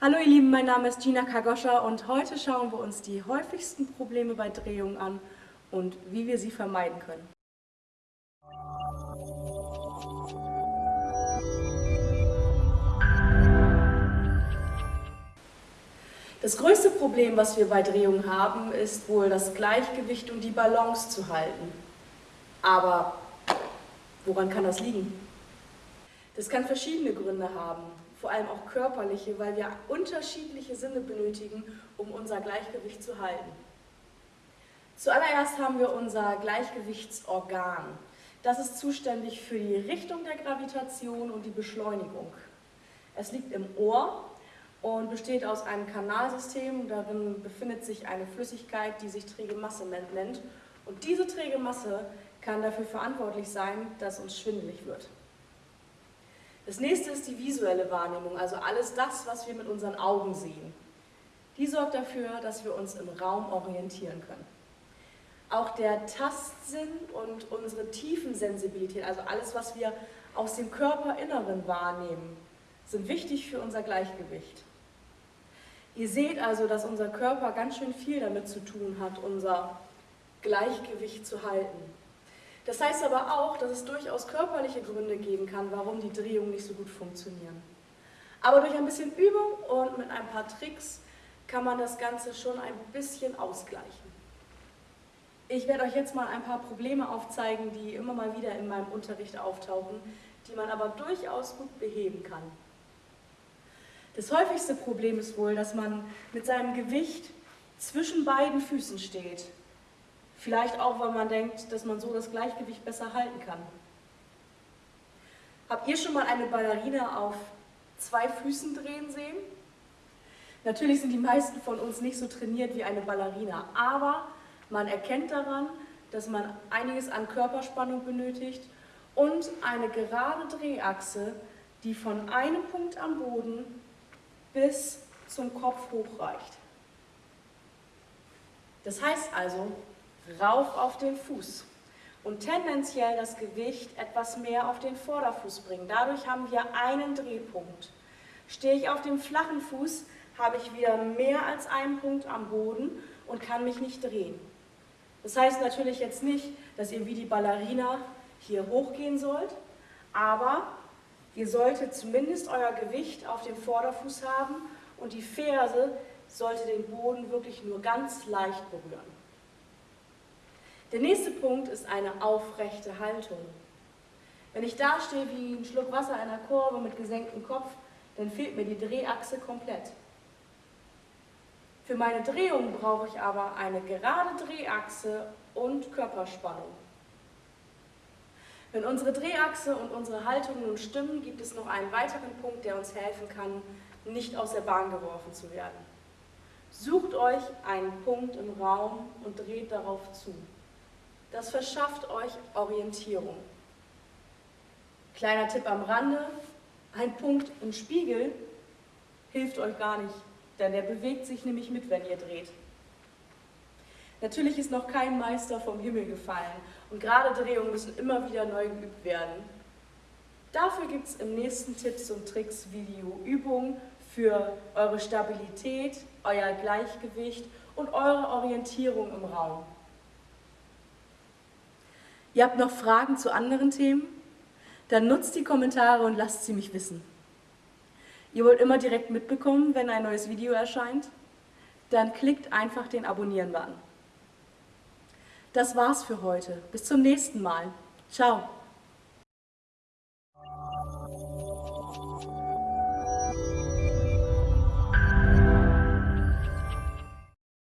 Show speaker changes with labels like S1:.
S1: Hallo ihr Lieben, mein Name ist Gina Kagoscha und heute schauen wir uns die häufigsten Probleme bei Drehungen an und wie wir sie vermeiden können. Das größte Problem, was wir bei Drehungen haben, ist wohl das Gleichgewicht und die Balance zu halten. Aber woran kann das liegen? Das kann verschiedene Gründe haben vor allem auch körperliche, weil wir unterschiedliche Sinne benötigen, um unser Gleichgewicht zu halten. Zuallererst haben wir unser Gleichgewichtsorgan. Das ist zuständig für die Richtung der Gravitation und die Beschleunigung. Es liegt im Ohr und besteht aus einem Kanalsystem. Darin befindet sich eine Flüssigkeit, die sich träge Masse nennt. Und diese träge Masse kann dafür verantwortlich sein, dass uns schwindelig wird. Das nächste ist die visuelle Wahrnehmung, also alles das, was wir mit unseren Augen sehen. Die sorgt dafür, dass wir uns im Raum orientieren können. Auch der Tastsinn und unsere Tiefensensibilität, also alles, was wir aus dem Körperinneren wahrnehmen, sind wichtig für unser Gleichgewicht. Ihr seht also, dass unser Körper ganz schön viel damit zu tun hat, unser Gleichgewicht zu halten. Das heißt aber auch, dass es durchaus körperliche Gründe geben kann, warum die Drehungen nicht so gut funktionieren. Aber durch ein bisschen Übung und mit ein paar Tricks kann man das Ganze schon ein bisschen ausgleichen. Ich werde euch jetzt mal ein paar Probleme aufzeigen, die immer mal wieder in meinem Unterricht auftauchen, die man aber durchaus gut beheben kann. Das häufigste Problem ist wohl, dass man mit seinem Gewicht zwischen beiden Füßen steht Vielleicht auch, weil man denkt, dass man so das Gleichgewicht besser halten kann. Habt ihr schon mal eine Ballerina auf zwei Füßen drehen sehen? Natürlich sind die meisten von uns nicht so trainiert wie eine Ballerina, aber man erkennt daran, dass man einiges an Körperspannung benötigt und eine gerade Drehachse, die von einem Punkt am Boden bis zum Kopf hochreicht. Das heißt also, rauf auf den Fuß und tendenziell das Gewicht etwas mehr auf den Vorderfuß bringen. Dadurch haben wir einen Drehpunkt. Stehe ich auf dem flachen Fuß, habe ich wieder mehr als einen Punkt am Boden und kann mich nicht drehen. Das heißt natürlich jetzt nicht, dass ihr wie die Ballerina hier hochgehen sollt, aber ihr solltet zumindest euer Gewicht auf dem Vorderfuß haben und die Ferse sollte den Boden wirklich nur ganz leicht berühren. Der nächste Punkt ist eine aufrechte Haltung. Wenn ich da stehe wie ein Schluck Wasser in einer Kurve mit gesenktem Kopf, dann fehlt mir die Drehachse komplett. Für meine Drehung brauche ich aber eine gerade Drehachse und Körperspannung. Wenn unsere Drehachse und unsere Haltung nun stimmen, gibt es noch einen weiteren Punkt, der uns helfen kann, nicht aus der Bahn geworfen zu werden. Sucht euch einen Punkt im Raum und dreht darauf zu. Das verschafft euch Orientierung. Kleiner Tipp am Rande, ein Punkt im Spiegel hilft euch gar nicht, denn der bewegt sich nämlich mit, wenn ihr dreht. Natürlich ist noch kein Meister vom Himmel gefallen und gerade Drehungen müssen immer wieder neu geübt werden. Dafür gibt es im nächsten Tipps und Tricks Video Übungen für eure Stabilität, euer Gleichgewicht und eure Orientierung im Raum. Ihr habt noch Fragen zu anderen Themen? Dann nutzt die Kommentare und lasst sie mich wissen. Ihr wollt immer direkt mitbekommen, wenn ein neues Video erscheint? Dann klickt einfach den Abonnieren-Button. Das war's für heute. Bis zum nächsten Mal. Ciao.